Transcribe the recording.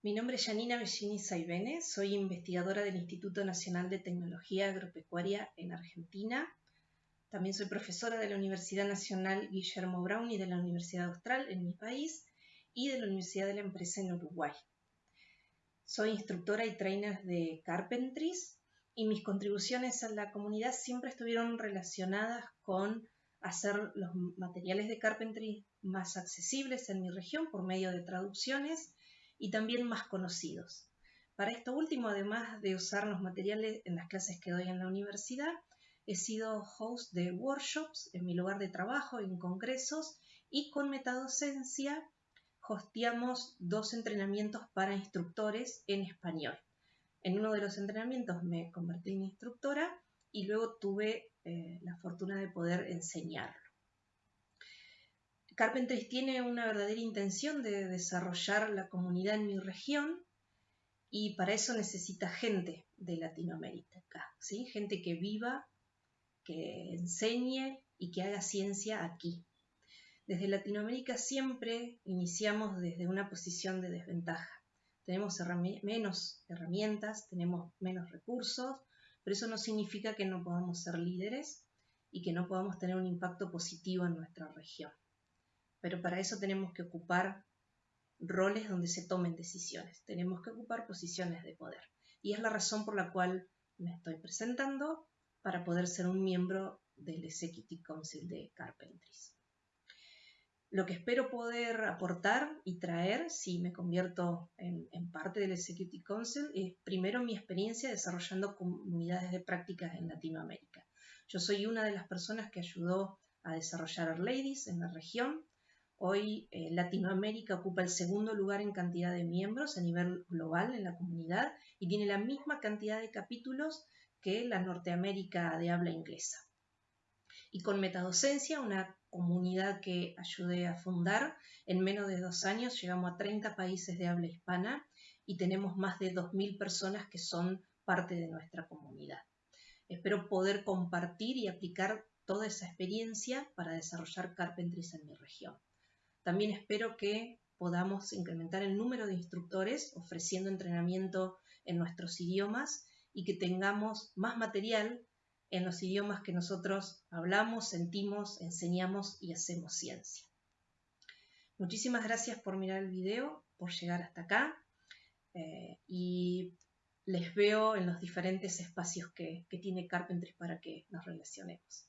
Mi nombre es Janina Bellini Saibene, soy investigadora del Instituto Nacional de Tecnología Agropecuaria en Argentina. También soy profesora de la Universidad Nacional Guillermo Brown y de la Universidad Austral en mi país y de la Universidad de la Empresa en Uruguay. Soy instructora y trainer de Carpentries y mis contribuciones a la comunidad siempre estuvieron relacionadas con hacer los materiales de carpentry más accesibles en mi región por medio de traducciones y también más conocidos. Para esto último, además de usar los materiales en las clases que doy en la universidad, he sido host de workshops en mi lugar de trabajo, en congresos y con metadocencia hosteamos dos entrenamientos para instructores en español. En uno de los entrenamientos me convertí en instructora y luego tuve eh, la fortuna de poder enseñarlo. Carpentries tiene una verdadera intención de desarrollar la comunidad en mi región y para eso necesita gente de Latinoamérica, gente que viva, que enseñe y que haga ciencia aquí. Desde Latinoamérica siempre iniciamos desde una posición de desventaja. Tenemos menos herramientas, tenemos menos recursos, pero eso no significa que no podamos ser líderes y que no podamos tener un impacto positivo en nuestra región pero para eso tenemos que ocupar roles donde se tomen decisiones, tenemos que ocupar posiciones de poder. Y es la razón por la cual me estoy presentando para poder ser un miembro del Executive Council de Carpentries. Lo que espero poder aportar y traer si me convierto en, parte del Executive Council es primero mi experiencia desarrollando comunidades de prácticas en Latinoamérica. Yo soy una de las personas que ayudó a desarrollar Ladies en la región Hoy eh, Latinoamérica ocupa el segundo lugar en cantidad de miembros a nivel global en la comunidad y tiene la misma cantidad de capítulos que la Norteamérica de habla inglesa. Y con Metadocencia, una comunidad que ayudé a fundar, en menos de dos años llegamos a 30 países de habla hispana y tenemos más de 2.000 personas que son parte de nuestra comunidad. Espero poder compartir y aplicar toda esa experiencia para desarrollar Carpentries en mi región. También espero que podamos incrementar el número de instructores ofreciendo entrenamiento en nuestros idiomas y que tengamos más material en los idiomas que nosotros hablamos, sentimos, enseñamos y hacemos ciencia. Muchísimas gracias por mirar el video, por llegar hasta acá eh, y les veo en los diferentes espacios que, tiene Carpentry para que nos relacionemos.